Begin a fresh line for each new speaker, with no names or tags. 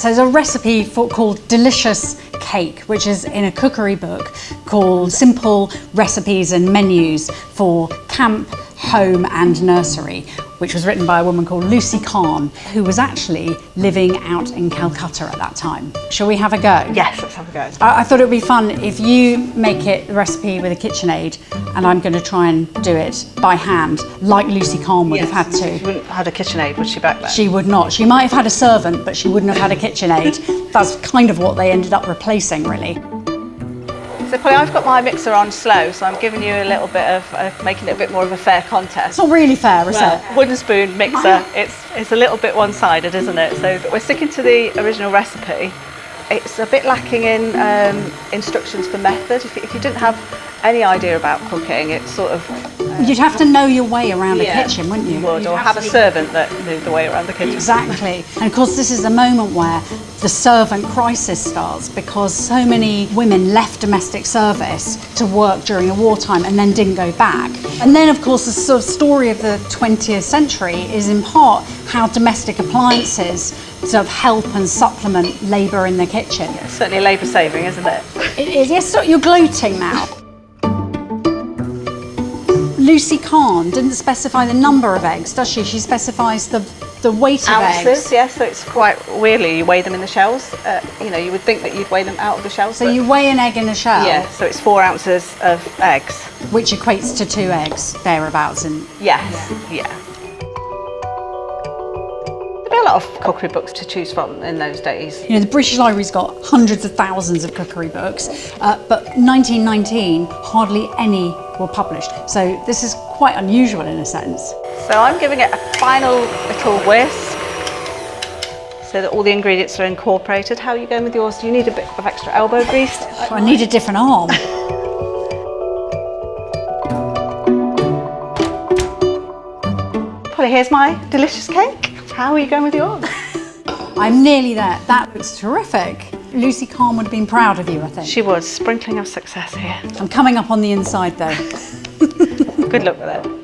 So there's a recipe for, called Delicious Cake, which is in a cookery book called Simple Recipes and Menus for Camp, Home and Nursery, which was written by a woman called Lucy Kahn, who was actually living out in Calcutta at that time. Shall we have a go?
Yes, let's have a go.
I, I thought it would be fun if you make it the recipe with a KitchenAid and I'm going to try and do it by hand, like Lucy Kahn would have had
She
to.
wouldn't have had a KitchenAid, would she, back then?
She would not. She might have had a servant, but she wouldn't have had a KitchenAid. That's kind of what they ended up replacing, really.
So Polly, I've got my mixer on slow, so I'm giving you a little bit of, uh, making it a bit more of a fair contest.
It's not really fair, is
Well,
it?
wooden spoon mixer, it's, it's a little bit one-sided, isn't it? So we're sticking to the original recipe. It's a bit lacking in um, instructions for method. If, if you didn't have any idea about cooking, it's sort of
You'd have to know your way around
Yeah,
a kitchen, wouldn't you?
would,
You'd
or have a servant that knew the way around the kitchen.
Exactly. And of course, this is the moment where the servant crisis starts because so many women left domestic service to work during the wartime and then didn't go back. And then, of course, the sort of story of the 20th century is in part how domestic appliances sort of help and supplement labour in the kitchen.
Certainly labour saving, isn't it?
It is. Yes, stop, you're gloating now. Lucy Kahn didn't specify the number of eggs, does she? She specifies the, the weight of
Ounces,
eggs.
yes, so it's quite weirdly, you weigh them in the shells. Uh, you know, you would think that you'd weigh them out of the shells.
So you weigh an egg in a shell,
Yeah, so it's four ounces of eggs.
which equates to two eggs, thereabouts. And
Yes, yeah. Be a lot of cookery books to choose from in those days.
you know, the British Library's got hundreds of thousands of cookery books, uh, but 1919, hardly any were published. So this is quite unusual in a sense.
So I'm giving it a final little whisk so that all the ingredients are incorporated. How are you going with yours? Do you need a bit of extra elbow grease?
I need a different arm.
Polly, here's my delicious cake. How are you going with yours?
I'm nearly there. That looks terrific. Lucy Kahn would have been proud of you, I think.
She was sprinkling of success here.
I'm coming up on the inside though.
Good luck with it.